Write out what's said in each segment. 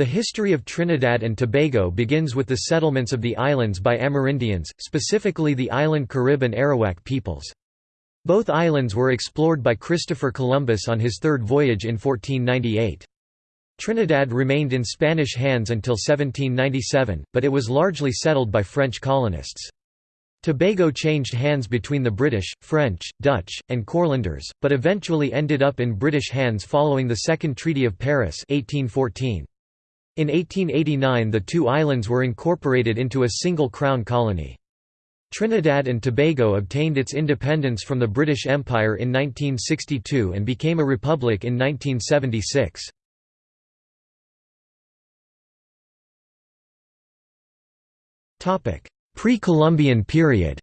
The history of Trinidad and Tobago begins with the settlements of the islands by Amerindians, specifically the island Carib and Arawak peoples. Both islands were explored by Christopher Columbus on his third voyage in 1498. Trinidad remained in Spanish hands until 1797, but it was largely settled by French colonists. Tobago changed hands between the British, French, Dutch, and Courlanders, but eventually ended up in British hands following the Second Treaty of Paris 1814. In 1889 the two islands were incorporated into a single crown colony. Trinidad and Tobago obtained its independence from the British Empire in 1962 and became a republic in 1976. Pre-Columbian period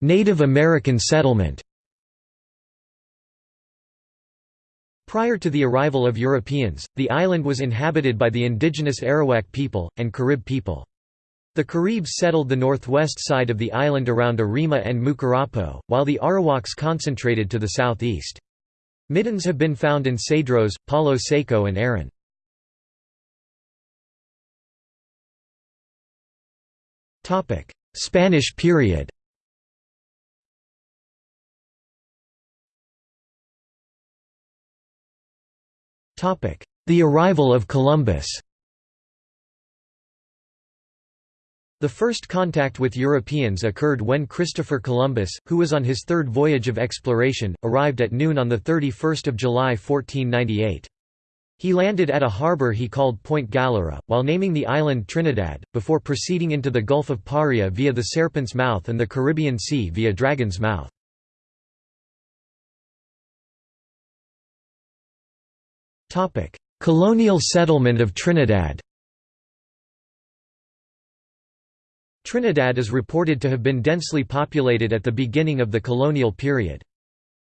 Native American settlement Prior to the arrival of Europeans, the island was inhabited by the indigenous Arawak people, and Carib people. The Caribs settled the northwest side of the island around Arima and Mucurapo, while the Arawaks concentrated to the southeast. Middens have been found in Cedros, Palo Seco and Erin. Spanish period The arrival of Columbus The first contact with Europeans occurred when Christopher Columbus, who was on his third voyage of exploration, arrived at noon on 31 July 1498. He landed at a harbour he called Point Galera, while naming the island Trinidad, before proceeding into the Gulf of Paria via the Serpent's Mouth and the Caribbean Sea via Dragon's Mouth. Colonial settlement of Trinidad Trinidad is reported to have been densely populated at the beginning of the colonial period.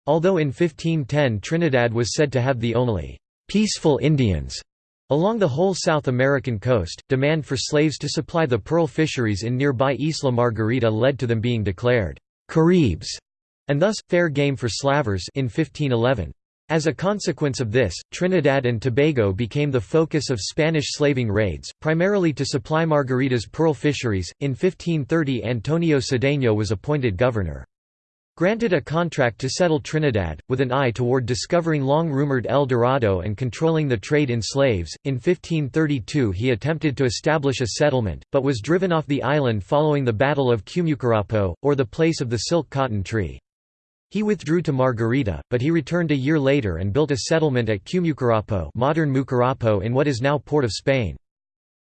Although in 1510 Trinidad was said to have the only «peaceful Indians» along the whole South American coast, demand for slaves to supply the pearl fisheries in nearby Isla Margarita led to them being declared «Caribs» and thus, fair game for slavers in 1511. As a consequence of this, Trinidad and Tobago became the focus of Spanish slaving raids, primarily to supply Margarita's pearl fisheries. In 1530, Antonio Cedeño was appointed governor. Granted a contract to settle Trinidad, with an eye toward discovering long-rumored El Dorado and controlling the trade in slaves, in 1532 he attempted to establish a settlement, but was driven off the island following the Battle of Cumucurapo, or the place of the silk cotton tree. He withdrew to Margarita, but he returned a year later and built a settlement at Cumucurapo modern Mucurapo in what is now Port of Spain.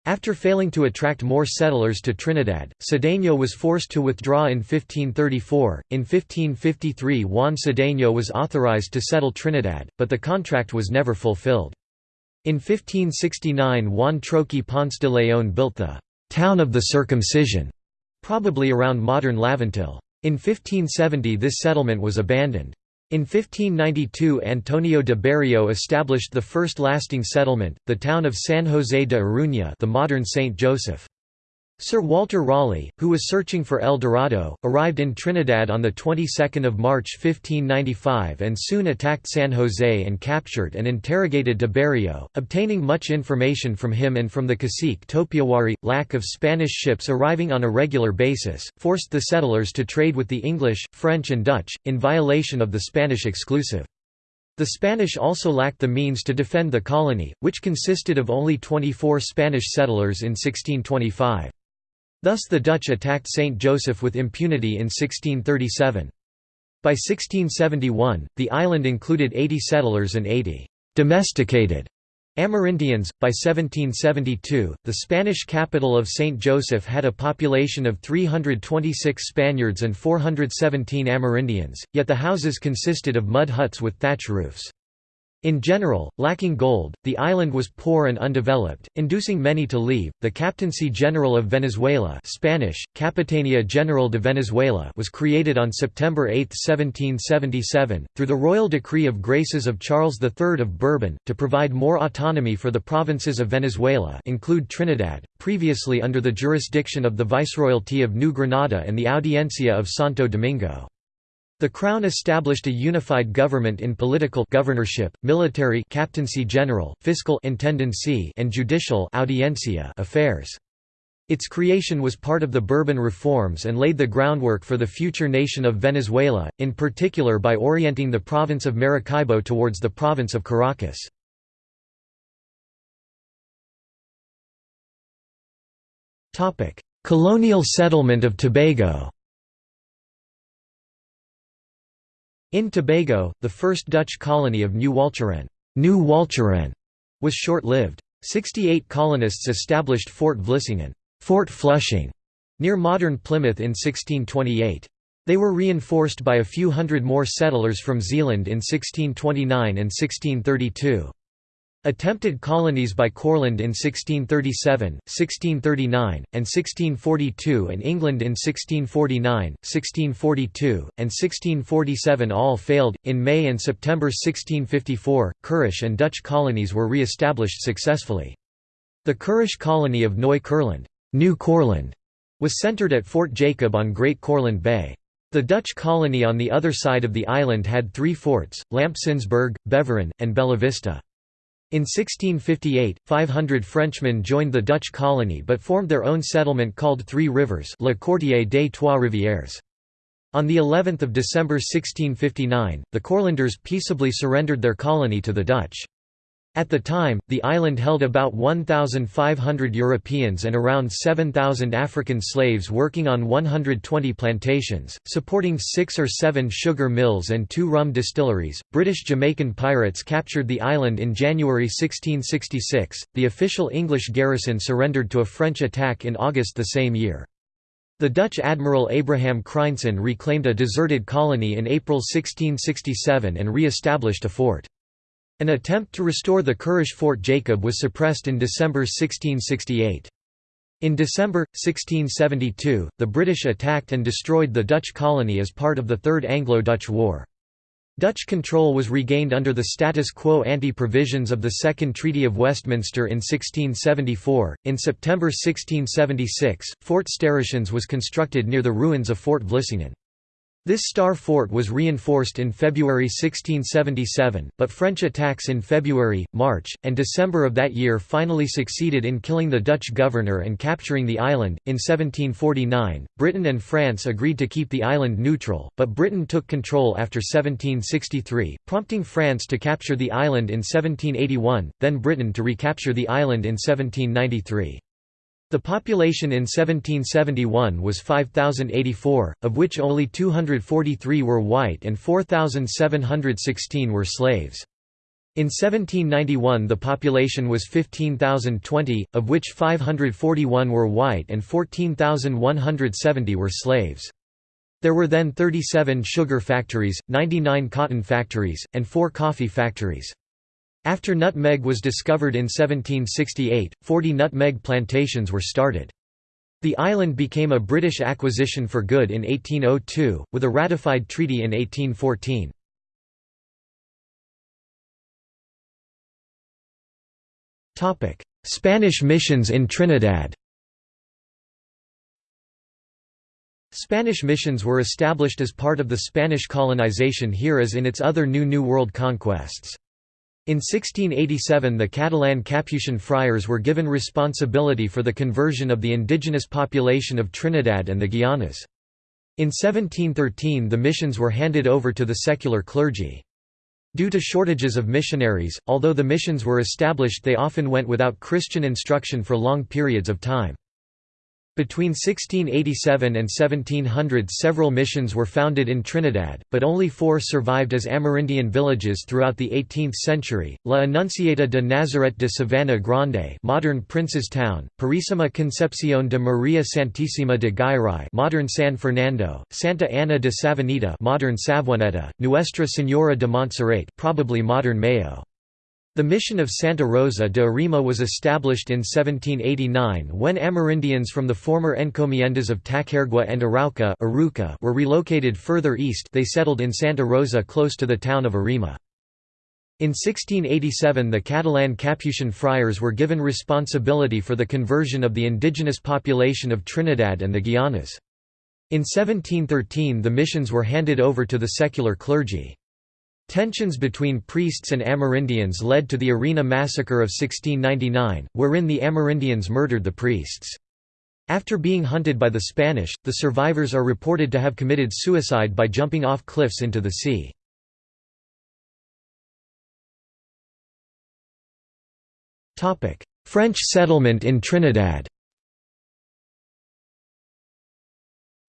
After failing to attract more settlers to Trinidad, Cedeño was forced to withdraw in 1534. In 1553, Juan Cedeño was authorized to settle Trinidad, but the contract was never fulfilled. In 1569, Juan Troqui Ponce de León built the town of the circumcision, probably around modern Laventille. In 1570 this settlement was abandoned. In 1592 Antonio de Berrio established the first lasting settlement, the town of San José de Iruña the modern Saint Joseph. Sir Walter Raleigh, who was searching for El Dorado, arrived in Trinidad on the 22nd of March 1595 and soon attacked San Jose and captured and interrogated de Berrio, obtaining much information from him and from the cacique Topiawari. Lack of Spanish ships arriving on a regular basis, forced the settlers to trade with the English, French and Dutch, in violation of the Spanish exclusive. The Spanish also lacked the means to defend the colony, which consisted of only 24 Spanish settlers in 1625. Thus the Dutch attacked St. Joseph with impunity in 1637. By 1671, the island included 80 settlers and 80 «domesticated» Amerindians. By 1772, the Spanish capital of St. Joseph had a population of 326 Spaniards and 417 Amerindians, yet the houses consisted of mud huts with thatch roofs. In general, lacking gold, the island was poor and undeveloped, inducing many to leave. The Captaincy General of Venezuela, Spanish Capitania General de Venezuela, was created on September 8, 1777, through the royal decree of graces of Charles III of Bourbon, to provide more autonomy for the provinces of Venezuela, include Trinidad, previously under the jurisdiction of the Viceroyalty of New Granada and the Audiencia of Santo Domingo. The Crown established a unified government in political governorship, military captaincy general, fiscal intendancy and judicial audiencia affairs. Its creation was part of the Bourbon reforms and laid the groundwork for the future nation of Venezuela, in particular by orienting the province of Maracaibo towards the province of Caracas. Colonial settlement of Tobago In Tobago, the first Dutch colony of New Walcheren, New Walcheren was short-lived. Sixty-eight colonists established Fort Vlissingen Fort Flushing, near modern Plymouth in 1628. They were reinforced by a few hundred more settlers from Zeeland in 1629 and 1632. Attempted colonies by Courland in 1637, 1639, and 1642 and England in 1649, 1642, and 1647 all failed. In May and September 1654, Kurish and Dutch colonies were re-established successfully. The Kurish colony of Neu-Courland New Courland was centered at Fort Jacob on Great Courland Bay. The Dutch colony on the other side of the island had three forts, Lampsensburg, Beveren, and Bellavista. In 1658, 500 Frenchmen joined the Dutch colony but formed their own settlement called Three Rivers Le Quartier des Trois Rivières. On the 11th of December 1659, the Courlanders peaceably surrendered their colony to the Dutch. At the time, the island held about 1,500 Europeans and around 7,000 African slaves working on 120 plantations, supporting six or seven sugar mills and two rum distilleries. British Jamaican pirates captured the island in January 1666. The official English garrison surrendered to a French attack in August the same year. The Dutch admiral Abraham Crynson reclaimed a deserted colony in April 1667 and re-established a fort. An attempt to restore the Kurish Fort Jacob was suppressed in December 1668. In December, 1672, the British attacked and destroyed the Dutch colony as part of the Third Anglo-Dutch War. Dutch control was regained under the status quo ante provisions of the Second Treaty of Westminster in 1674. In September 1676, Fort Sterreschans was constructed near the ruins of Fort Vlissingen. This star fort was reinforced in February 1677, but French attacks in February, March, and December of that year finally succeeded in killing the Dutch governor and capturing the island. In 1749, Britain and France agreed to keep the island neutral, but Britain took control after 1763, prompting France to capture the island in 1781, then Britain to recapture the island in 1793. The population in 1771 was 5,084, of which only 243 were white and 4,716 were slaves. In 1791 the population was 15,020, of which 541 were white and 14,170 were slaves. There were then 37 sugar factories, 99 cotton factories, and 4 coffee factories. After nutmeg was discovered in 1768, 40 nutmeg plantations were started. The island became a British acquisition for good in 1802, with a ratified treaty in 1814. Spanish missions in Trinidad Spanish missions were established as part of the Spanish colonization here as in its other new New World conquests. In 1687 the Catalan Capuchin friars were given responsibility for the conversion of the indigenous population of Trinidad and the Guianas. In 1713 the missions were handed over to the secular clergy. Due to shortages of missionaries, although the missions were established they often went without Christian instruction for long periods of time. Between 1687 and 1700 several missions were founded in Trinidad, but only four survived as Amerindian villages throughout the 18th century, La Annunciata de Nazaret de Savannah Grande modern Prince's Town, Purísima Concepción de María Santísima de Gairai modern San Fernando, Santa Ana de Savanita modern Savuaneta, Nuestra Señora de Montserrat probably modern Mayo. The mission of Santa Rosa de Arima was established in 1789 when Amerindians from the former encomiendas of Tacarigua and Arauca were relocated further east they settled in Santa Rosa close to the town of Arima. In 1687 the Catalan Capuchin friars were given responsibility for the conversion of the indigenous population of Trinidad and the Guianas. In 1713 the missions were handed over to the secular clergy. Tensions between priests and Amerindians led to the Arena Massacre of 1699, wherein the Amerindians murdered the priests. After being hunted by the Spanish, the survivors are reported to have committed suicide by jumping off cliffs into the sea. French settlement in Trinidad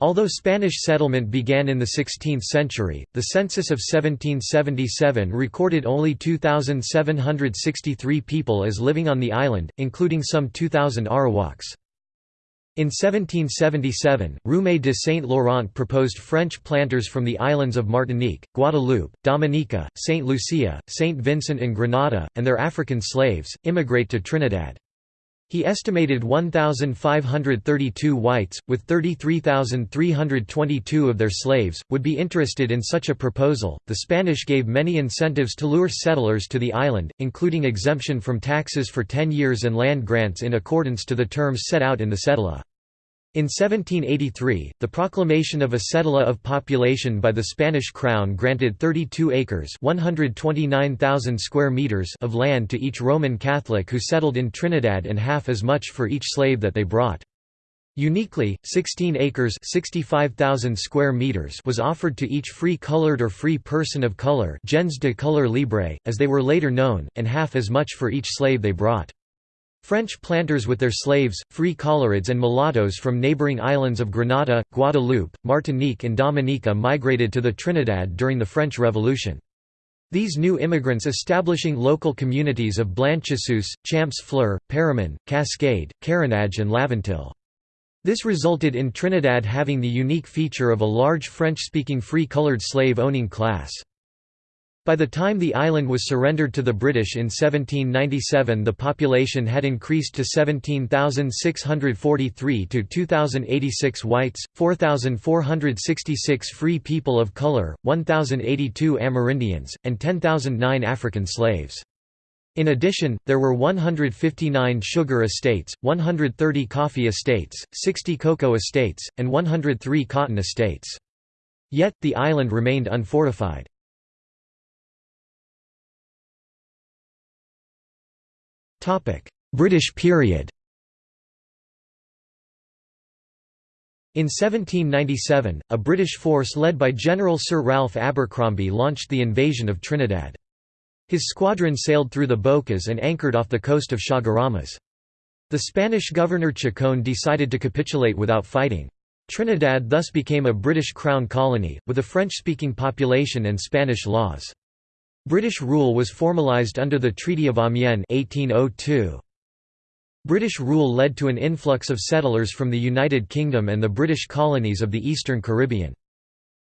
Although Spanish settlement began in the 16th century, the census of 1777 recorded only 2,763 people as living on the island, including some 2,000 Arawaks. In 1777, Roume de Saint-Laurent proposed French planters from the islands of Martinique, Guadeloupe, Dominica, Saint Lucia, Saint Vincent and Grenada, and their African slaves, immigrate to Trinidad. He estimated 1,532 whites, with 33,322 of their slaves, would be interested in such a proposal. The Spanish gave many incentives to lure settlers to the island, including exemption from taxes for 10 years and land grants in accordance to the terms set out in the cedula. In 1783, the proclamation of a cedula of population by the Spanish crown granted 32 acres square meters of land to each Roman Catholic who settled in Trinidad and half as much for each slave that they brought. Uniquely, 16 acres square meters was offered to each free colored or free person of color gens de couleur libre, as they were later known, and half as much for each slave they brought. French planters with their slaves, free colorids and mulattoes from neighboring islands of Grenada, Guadeloupe, Martinique and Dominica migrated to the Trinidad during the French Revolution. These new immigrants establishing local communities of Blanchisseuse, Champs Fleur, Paramin, Cascade, Carenage and Laventille. This resulted in Trinidad having the unique feature of a large French-speaking free-colored slave-owning class. By the time the island was surrendered to the British in 1797 the population had increased to 17,643 to 2,086 whites, 4,466 free people of color, 1,082 Amerindians, and 10,009 African slaves. In addition, there were 159 sugar estates, 130 coffee estates, 60 cocoa estates, and 103 cotton estates. Yet, the island remained unfortified. British period In 1797, a British force led by General Sir Ralph Abercromby launched the invasion of Trinidad. His squadron sailed through the Bocas and anchored off the coast of Chaguaramas. The Spanish governor Chacon decided to capitulate without fighting. Trinidad thus became a British Crown colony, with a French-speaking population and Spanish laws. British rule was formalised under the Treaty of Amiens 1802. British rule led to an influx of settlers from the United Kingdom and the British colonies of the Eastern Caribbean.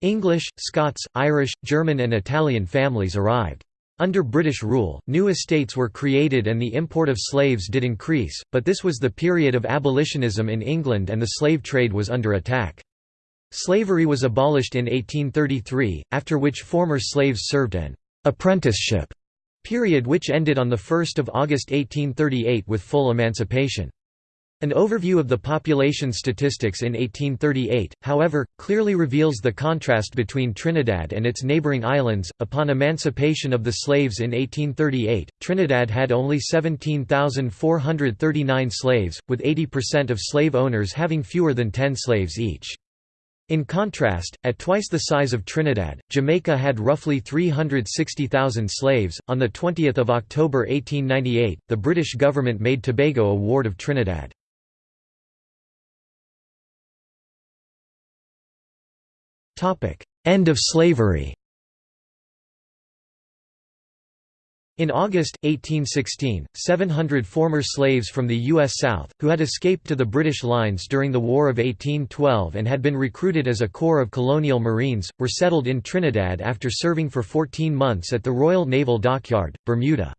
English, Scots, Irish, German and Italian families arrived. Under British rule, new estates were created and the import of slaves did increase, but this was the period of abolitionism in England and the slave trade was under attack. Slavery was abolished in 1833, after which former slaves served an apprenticeship period which ended on 1 August 1838 with full emancipation. An overview of the population statistics in 1838, however, clearly reveals the contrast between Trinidad and its neighboring islands. Upon emancipation of the slaves in 1838, Trinidad had only 17,439 slaves, with 80% of slave owners having fewer than 10 slaves each. In contrast, at twice the size of Trinidad, Jamaica had roughly 360,000 slaves. On the 20th of October 1898, the British government made Tobago a ward of Trinidad. Topic: End of slavery. In August, 1816, 700 former slaves from the U.S. South, who had escaped to the British lines during the War of 1812 and had been recruited as a corps of colonial marines, were settled in Trinidad after serving for 14 months at the Royal Naval Dockyard, Bermuda.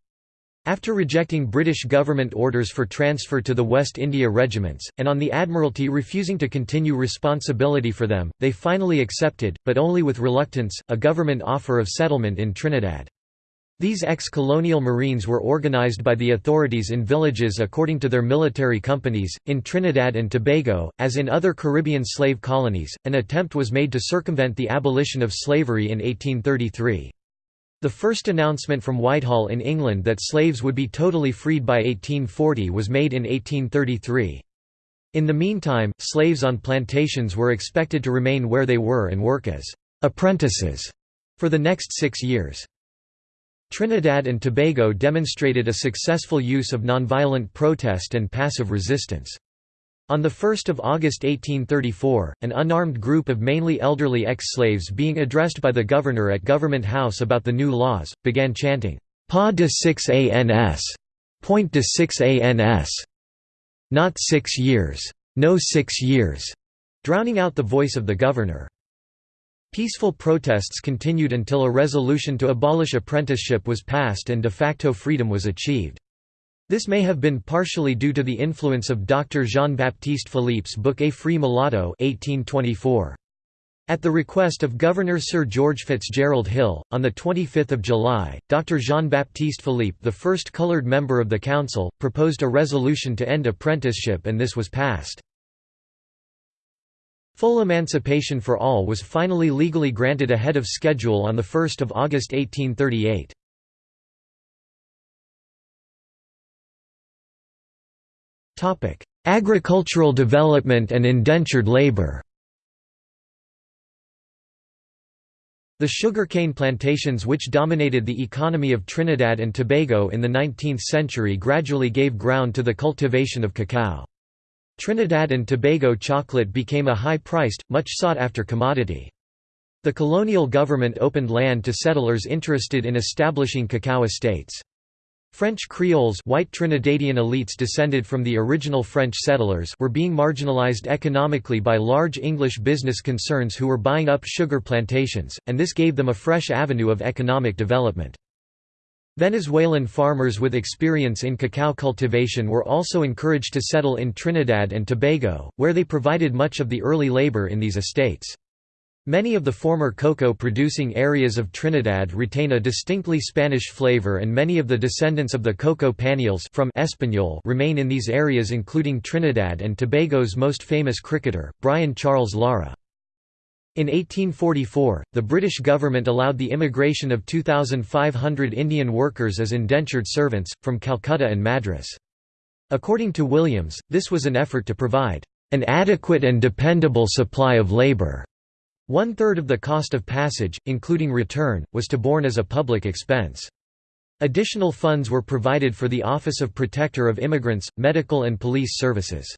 After rejecting British government orders for transfer to the West India regiments, and on the Admiralty refusing to continue responsibility for them, they finally accepted, but only with reluctance, a government offer of settlement in Trinidad. These ex-colonial Marines were organized by the authorities in villages according to their military companies. In Trinidad and Tobago, as in other Caribbean slave colonies, an attempt was made to circumvent the abolition of slavery in 1833. The first announcement from Whitehall in England that slaves would be totally freed by 1840 was made in 1833. In the meantime, slaves on plantations were expected to remain where they were and work as apprentices for the next six years. Trinidad and Tobago demonstrated a successful use of nonviolent protest and passive resistance. On 1 August 1834, an unarmed group of mainly elderly ex-slaves being addressed by the governor at Government House about the new laws, began chanting, Pa de 6 ans, point de 6 ans, not six years, no six years, drowning out the voice of the governor. Peaceful protests continued until a resolution to abolish apprenticeship was passed and de facto freedom was achieved. This may have been partially due to the influence of Dr. Jean-Baptiste Philippe's book A Free Mulatto 1824. At the request of Governor Sir George Fitzgerald Hill, on 25 July, Dr. Jean-Baptiste Philippe the first coloured member of the council, proposed a resolution to end apprenticeship and this was passed. Full emancipation for all was finally legally granted ahead of schedule on 1 August 1838. Agricultural development and indentured labor The sugarcane plantations which dominated the economy of Trinidad and Tobago in the 19th century gradually gave ground to the cultivation of cacao. Trinidad and Tobago chocolate became a high-priced, much sought-after commodity. The colonial government opened land to settlers interested in establishing cacao estates. French Creoles white Trinidadian elites descended from the original French settlers were being marginalized economically by large English business concerns who were buying up sugar plantations, and this gave them a fresh avenue of economic development. Venezuelan farmers with experience in cacao cultivation were also encouraged to settle in Trinidad and Tobago, where they provided much of the early labor in these estates. Many of the former cocoa-producing areas of Trinidad retain a distinctly Spanish flavor and many of the descendants of the cocoa panioles from Espanol remain in these areas including Trinidad and Tobago's most famous cricketer, Brian Charles Lara. In 1844, the British government allowed the immigration of 2,500 Indian workers as indentured servants, from Calcutta and Madras. According to Williams, this was an effort to provide an adequate and dependable supply of labour. One-third of the cost of passage, including return, was to borne as a public expense. Additional funds were provided for the Office of Protector of Immigrants, medical and police services.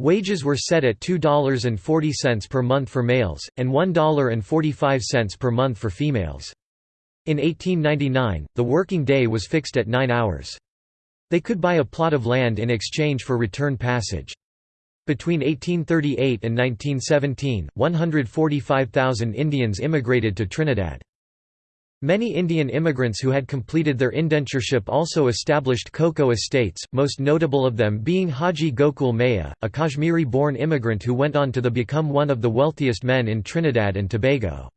Wages were set at $2.40 per month for males, and $1.45 per month for females. In 1899, the working day was fixed at nine hours. They could buy a plot of land in exchange for return passage. Between 1838 and 1917, 145,000 Indians immigrated to Trinidad. Many Indian immigrants who had completed their indentureship also established cocoa estates, most notable of them being Haji Gokool Meah, a Kashmiri-born immigrant who went on to become one of the wealthiest men in Trinidad and Tobago.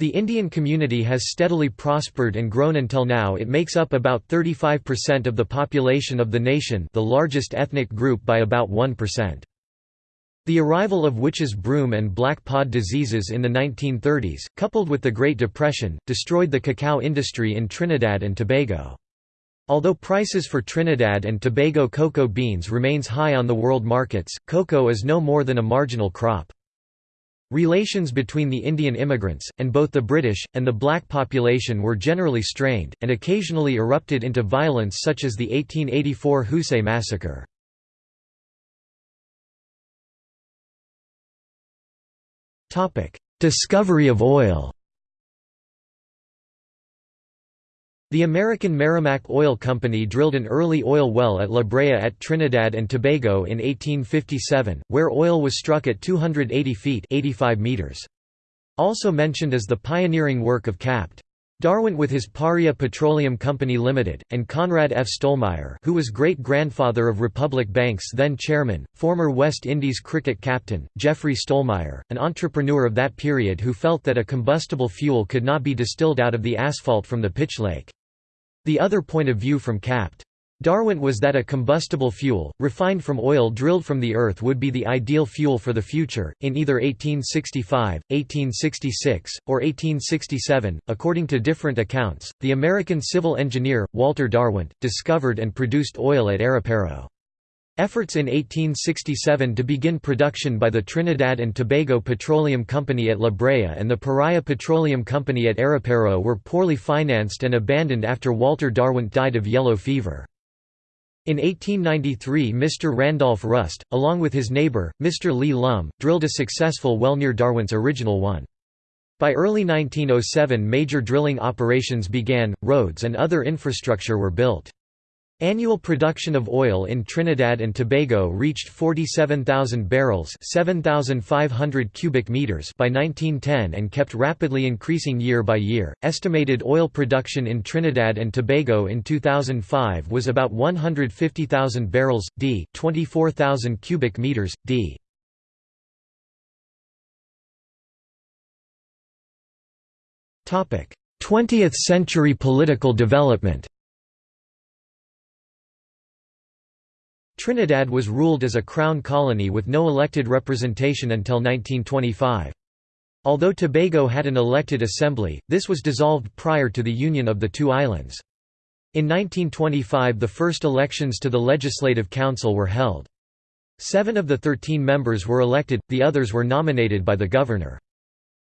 The Indian community has steadily prospered and grown until now it makes up about 35% of the population of the nation the largest ethnic group by about 1%. The arrival of witches' broom and black pod diseases in the 1930s, coupled with the Great Depression, destroyed the cacao industry in Trinidad and Tobago. Although prices for Trinidad and Tobago cocoa beans remains high on the world markets, cocoa is no more than a marginal crop. Relations between the Indian immigrants, and both the British, and the black population were generally strained, and occasionally erupted into violence such as the 1884 Hosay massacre. Discovery of oil The American Merrimack Oil Company drilled an early oil well at La Brea at Trinidad and Tobago in 1857, where oil was struck at 280 feet 85 meters. Also mentioned is the pioneering work of Capt. Darwin with his Paria Petroleum Company Limited, and Conrad F. Stollmeyer who was great-grandfather of Republic Bank's then chairman, former West Indies cricket captain, Geoffrey Stollmeyer, an entrepreneur of that period who felt that a combustible fuel could not be distilled out of the asphalt from the pitch lake. The other point of view from Capt. Darwin was that a combustible fuel, refined from oil drilled from the earth would be the ideal fuel for the future, in either 1865, 1866, or 1867. According to different accounts, the American civil engineer, Walter Darwin, discovered and produced oil at Ariparo. Efforts in 1867 to begin production by the Trinidad and Tobago Petroleum Company at La Brea and the Paria Petroleum Company at Ariparo were poorly financed and abandoned after Walter Darwin died of yellow fever. In 1893 Mr. Randolph Rust, along with his neighbour, Mr. Lee Lum, drilled a successful well near Darwin's original one. By early 1907 major drilling operations began, roads and other infrastructure were built. Annual production of oil in Trinidad and Tobago reached 47,000 barrels 7,500 cubic meters by 1910 and kept rapidly increasing year by year. Estimated oil production in Trinidad and Tobago in 2005 was about 150,000 barrels, d 24,000 cubic meters, d. Topic: 20th century political development. Trinidad was ruled as a crown colony with no elected representation until 1925. Although Tobago had an elected assembly, this was dissolved prior to the union of the two islands. In 1925 the first elections to the Legislative Council were held. Seven of the thirteen members were elected, the others were nominated by the governor.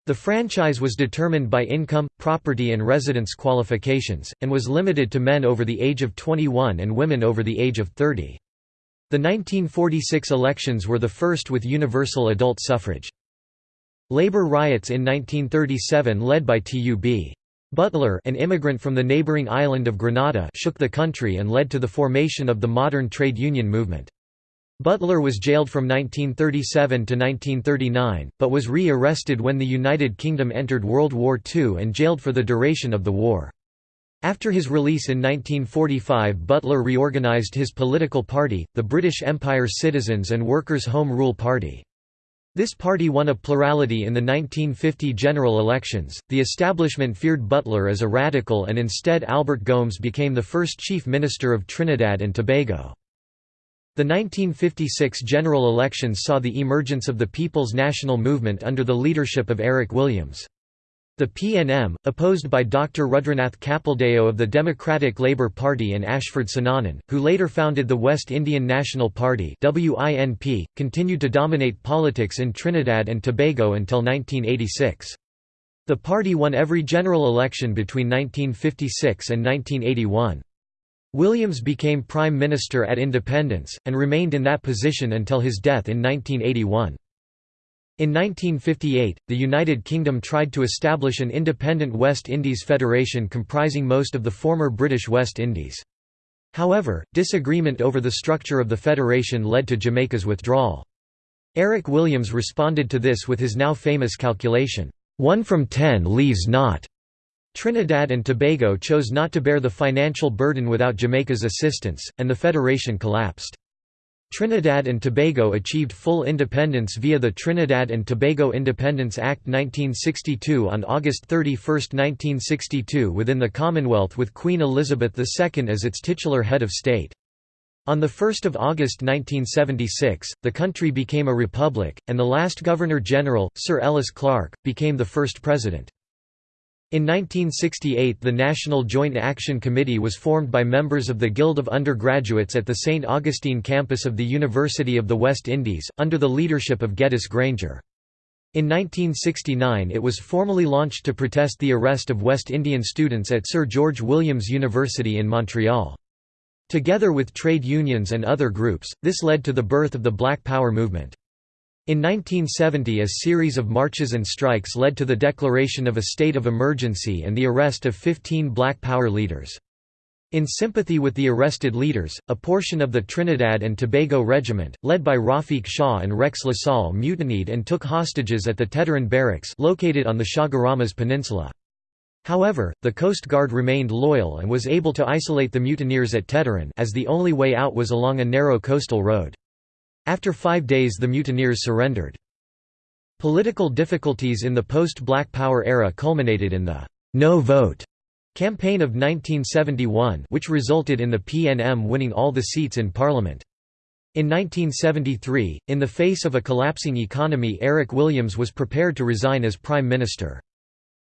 The franchise was determined by income, property and residence qualifications, and was limited to men over the age of 21 and women over the age of 30. The 1946 elections were the first with universal adult suffrage. Labor riots in 1937 led by T.U.B. Butler an immigrant from the neighboring island of Grenada shook the country and led to the formation of the modern trade union movement. Butler was jailed from 1937 to 1939, but was re-arrested when the United Kingdom entered World War II and jailed for the duration of the war. After his release in 1945 Butler reorganized his political party, the British Empire Citizens and Workers' Home Rule Party. This party won a plurality in the 1950 general elections. The establishment feared Butler as a radical and instead Albert Gomes became the first chief minister of Trinidad and Tobago. The 1956 general elections saw the emergence of the People's National Movement under the leadership of Eric Williams. The PNM, opposed by Dr. Rudranath Kapildeo of the Democratic Labour Party and Ashford Sinanan, who later founded the West Indian National Party continued to dominate politics in Trinidad and Tobago until 1986. The party won every general election between 1956 and 1981. Williams became Prime Minister at independence, and remained in that position until his death in 1981. In 1958, the United Kingdom tried to establish an independent West Indies Federation comprising most of the former British West Indies. However, disagreement over the structure of the federation led to Jamaica's withdrawal. Eric Williams responded to this with his now famous calculation, "'one from ten leaves not' Trinidad and Tobago chose not to bear the financial burden without Jamaica's assistance, and the federation collapsed. Trinidad and Tobago achieved full independence via the Trinidad and Tobago Independence Act 1962 on August 31, 1962 within the Commonwealth with Queen Elizabeth II as its titular head of state. On 1 August 1976, the country became a republic, and the last Governor-General, Sir Ellis Clarke, became the first president. In 1968 the National Joint Action Committee was formed by members of the Guild of Undergraduates at the St. Augustine campus of the University of the West Indies, under the leadership of Geddes Granger. In 1969 it was formally launched to protest the arrest of West Indian students at Sir George Williams University in Montreal. Together with trade unions and other groups, this led to the birth of the Black Power movement. In 1970 a series of marches and strikes led to the declaration of a state of emergency and the arrest of 15 Black Power leaders. In sympathy with the arrested leaders, a portion of the Trinidad and Tobago Regiment, led by Rafiq Shah and Rex LaSalle mutinied and took hostages at the Teteron Barracks located on the Chaguaramas Peninsula. However, the Coast Guard remained loyal and was able to isolate the mutineers at Teteron as the only way out was along a narrow coastal road. After five days the mutineers surrendered. Political difficulties in the post-Black Power era culminated in the «no vote» Campaign of 1971 which resulted in the PNM winning all the seats in parliament. In 1973, in the face of a collapsing economy Eric Williams was prepared to resign as Prime Minister.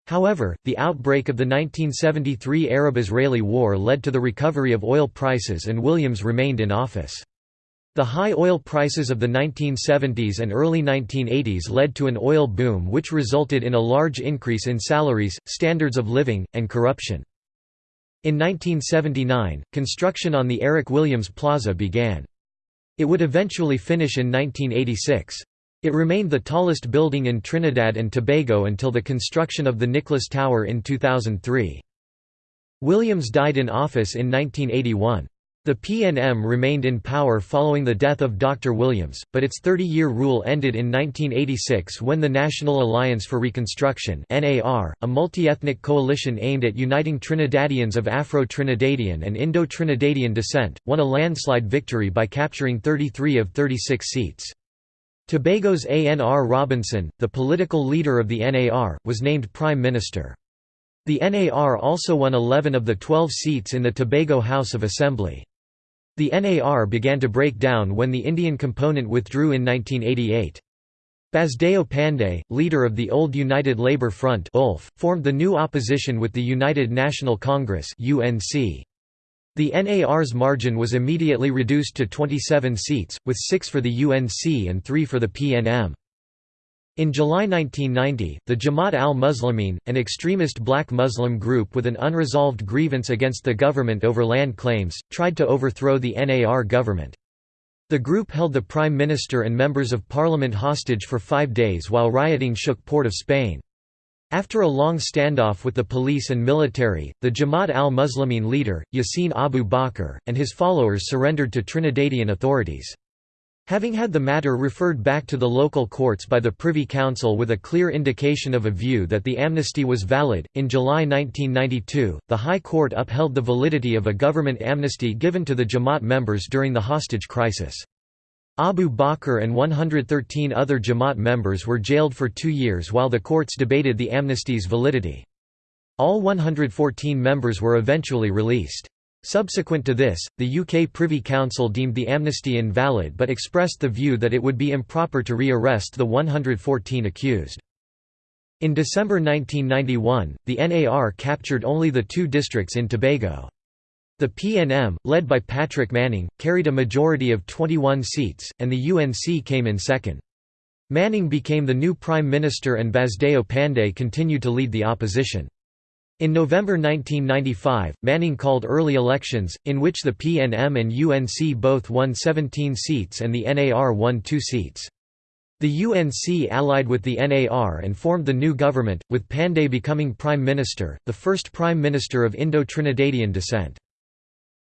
However, the outbreak of the 1973 Arab–Israeli War led to the recovery of oil prices and Williams remained in office. The high oil prices of the 1970s and early 1980s led to an oil boom which resulted in a large increase in salaries, standards of living, and corruption. In 1979, construction on the Eric Williams Plaza began. It would eventually finish in 1986. It remained the tallest building in Trinidad and Tobago until the construction of the Nicholas Tower in 2003. Williams died in office in 1981. The PNM remained in power following the death of Dr. Williams, but its 30-year rule ended in 1986 when the National Alliance for Reconstruction a multi-ethnic coalition aimed at uniting Trinidadians of Afro-Trinidadian and Indo-Trinidadian descent, won a landslide victory by capturing 33 of 36 seats. Tobago's A.N.R. Robinson, the political leader of the NAR, was named Prime Minister. The NAR also won 11 of the 12 seats in the Tobago House of Assembly. The NAR began to break down when the Indian component withdrew in 1988. Basdeo Panday, leader of the old United Labour Front formed the new opposition with the United National Congress UNC. The NAR's margin was immediately reduced to 27 seats, with six for the UNC and three for the PNM. In July 1990, the Jamaat al-Muslimin, an extremist black Muslim group with an unresolved grievance against the government over land claims, tried to overthrow the NAR government. The group held the Prime Minister and members of parliament hostage for five days while rioting shook Port of Spain. After a long standoff with the police and military, the Jamaat al-Muslimin leader, Yassin Abu Bakr, and his followers surrendered to Trinidadian authorities. Having had the matter referred back to the local courts by the Privy Council with a clear indication of a view that the amnesty was valid, in July 1992, the High Court upheld the validity of a government amnesty given to the Jamaat members during the hostage crisis. Abu Bakr and 113 other Jamaat members were jailed for two years while the courts debated the amnesty's validity. All 114 members were eventually released. Subsequent to this, the UK Privy Council deemed the amnesty invalid but expressed the view that it would be improper to re-arrest the 114 accused. In December 1991, the NAR captured only the two districts in Tobago. The PNM, led by Patrick Manning, carried a majority of 21 seats, and the UNC came in second. Manning became the new Prime Minister and Basdeo Panday continued to lead the opposition. In November 1995, Manning called early elections, in which the PNM and UNC both won 17 seats and the NAR won two seats. The UNC allied with the NAR and formed the new government, with Panday becoming prime minister, the first prime minister of Indo-Trinidadian descent.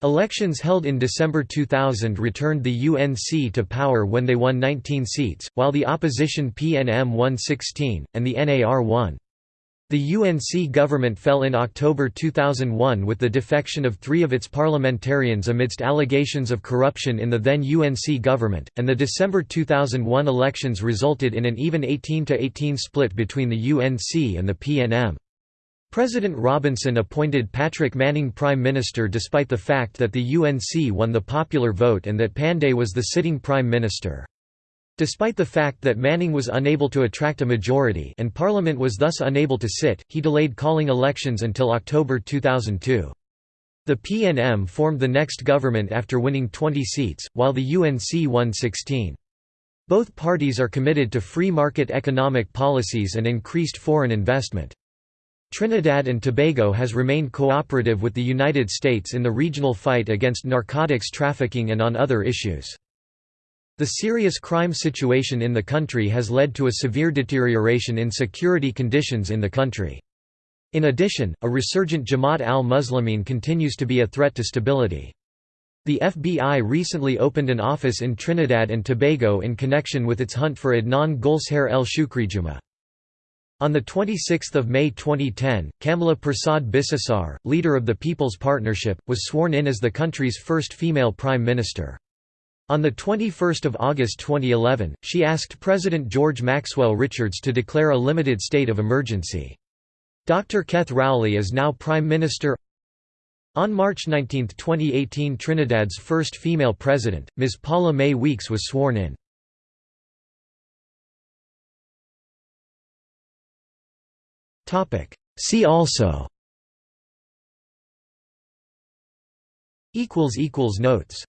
Elections held in December 2000 returned the UNC to power when they won 19 seats, while the opposition PNM won 16, and the NAR won. The UNC government fell in October 2001 with the defection of three of its parliamentarians amidst allegations of corruption in the then UNC government, and the December 2001 elections resulted in an even 18–18 split between the UNC and the PNM. President Robinson appointed Patrick Manning Prime Minister despite the fact that the UNC won the popular vote and that Panday was the sitting Prime Minister. Despite the fact that Manning was unable to attract a majority and Parliament was thus unable to sit, he delayed calling elections until October 2002. The PNM formed the next government after winning 20 seats, while the UNC won 16. Both parties are committed to free market economic policies and increased foreign investment. Trinidad and Tobago has remained cooperative with the United States in the regional fight against narcotics trafficking and on other issues. The serious crime situation in the country has led to a severe deterioration in security conditions in the country. In addition, a resurgent Jamaat al-Muslimin continues to be a threat to stability. The FBI recently opened an office in Trinidad and Tobago in connection with its hunt for Adnan Gulshair el Shukrijuma. On 26 May 2010, Kamla Persad-Bissessar, leader of the People's Partnership, was sworn in as the country's first female prime minister. On 21 August 2011, she asked President George Maxwell Richards to declare a limited state of emergency. Dr. Keith Rowley is now Prime Minister On March 19, 2018 Trinidad's first female president, Ms. Paula-Mae Weeks was sworn in. See also Notes